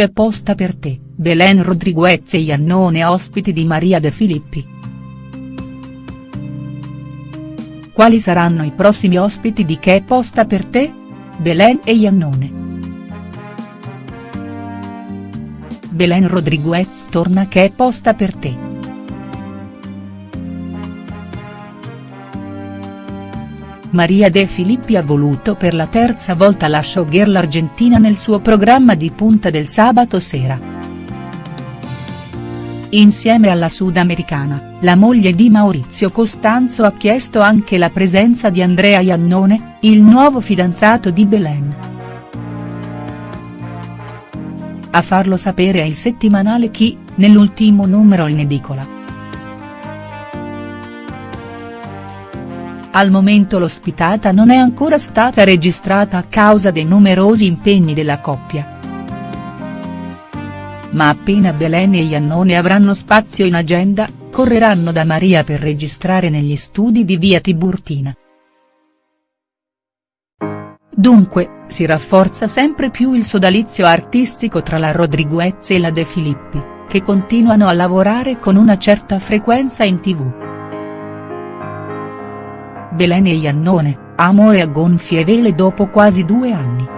c'è posta per te, Belen Rodriguez e Iannone ospiti di Maria De Filippi. Quali saranno i prossimi ospiti di Che posta per te? Belen e Iannone. Belen Rodriguez torna Che posta per te. Maria De Filippi ha voluto per la terza volta la showgirl argentina nel suo programma di punta del sabato sera. Insieme alla sudamericana, la moglie di Maurizio Costanzo ha chiesto anche la presenza di Andrea Iannone, il nuovo fidanzato di Belen. A farlo sapere è il settimanale Chi, nell'ultimo numero in edicola. Al momento l'ospitata non è ancora stata registrata a causa dei numerosi impegni della coppia. Ma appena Belen e Iannone avranno spazio in agenda, correranno da Maria per registrare negli studi di via Tiburtina. Dunque, si rafforza sempre più il sodalizio artistico tra la Rodriguez e la De Filippi, che continuano a lavorare con una certa frequenza in tv. Belen e Iannone, amore a gonfie vele dopo quasi due anni.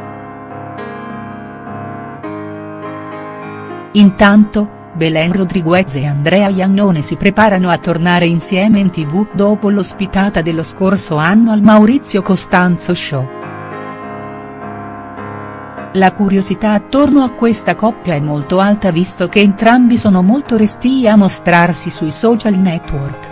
Intanto, Belen Rodriguez e Andrea Iannone si preparano a tornare insieme in tv dopo l'ospitata dello scorso anno al Maurizio Costanzo Show. La curiosità attorno a questa coppia è molto alta visto che entrambi sono molto restii a mostrarsi sui social network.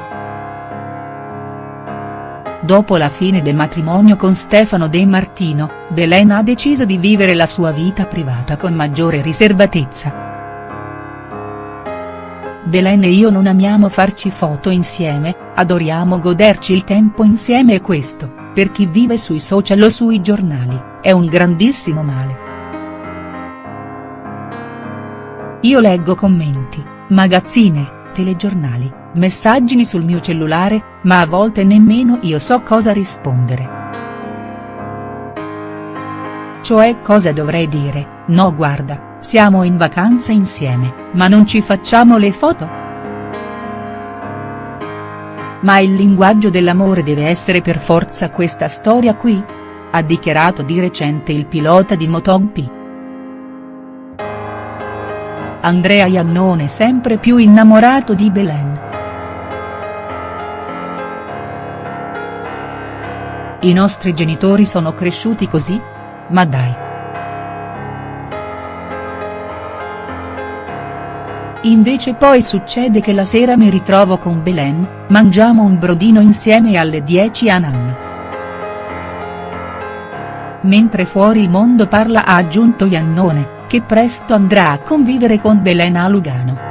Dopo la fine del matrimonio con Stefano De Martino, Belen ha deciso di vivere la sua vita privata con maggiore riservatezza. Belen e io non amiamo farci foto insieme, adoriamo goderci il tempo insieme e questo, per chi vive sui social o sui giornali, è un grandissimo male. Io leggo commenti, magazzine, telegiornali messaggini sul mio cellulare, ma a volte nemmeno io so cosa rispondere. Cioè cosa dovrei dire, no guarda, siamo in vacanza insieme, ma non ci facciamo le foto?. Ma il linguaggio dell'amore deve essere per forza questa storia qui? Ha dichiarato di recente il pilota di MotoGP. Andrea Iannone sempre più innamorato di Belen. I nostri genitori sono cresciuti così? Ma dai. Invece poi succede che la sera mi ritrovo con Belen, mangiamo un brodino insieme alle 10 a Nan. Mentre fuori il mondo parla ha aggiunto Iannone, che presto andrà a convivere con Belen a Lugano.